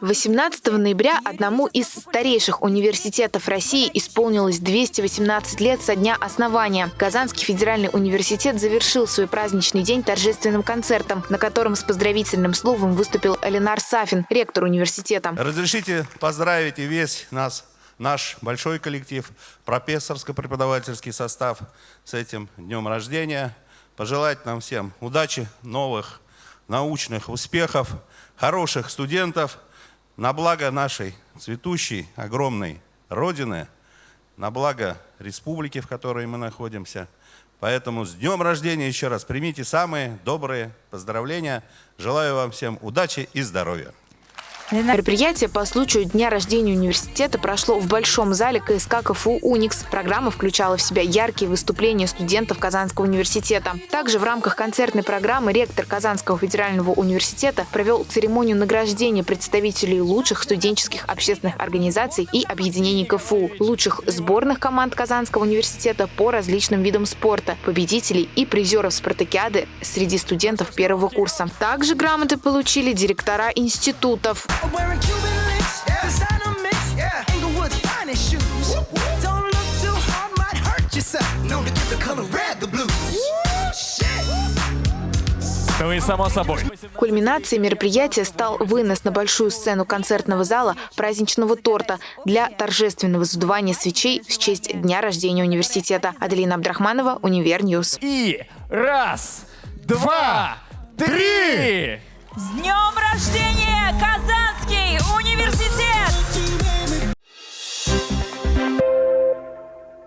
18 ноября одному из старейших университетов России исполнилось 218 лет со дня основания. Казанский федеральный университет завершил свой праздничный день торжественным концертом, на котором с поздравительным словом выступил Эленар Сафин, ректор университета. Разрешите поздравить и весь нас, наш большой коллектив, профессорско-преподавательский состав с этим днем рождения. Пожелать нам всем удачи, новых научных успехов, хороших студентов на благо нашей цветущей, огромной Родины, на благо республики, в которой мы находимся. Поэтому с днем рождения еще раз примите самые добрые поздравления. Желаю вам всем удачи и здоровья. Мероприятие по случаю дня рождения университета прошло в Большом зале КСК КФУ «Уникс». Программа включала в себя яркие выступления студентов Казанского университета. Также в рамках концертной программы ректор Казанского федерального университета провел церемонию награждения представителей лучших студенческих общественных организаций и объединений КФУ, лучших сборных команд Казанского университета по различным видам спорта, победителей и призеров спартакиады среди студентов первого курса. Также грамоты получили директора институтов. Wearing Cuban links, designer mix, Inglewood's finest shoes. Don't look too hard, might hurt yourself. Known to give the color red the blues. Ну и само собой. Кульминацией мероприятия стал вынос на большую сцену концертного зала праздничного торта для торжественного задувания свечей в честь дня рождения университета. Аделина Абдрахманова, Универньюз. И раз, два, три! С днем рождения!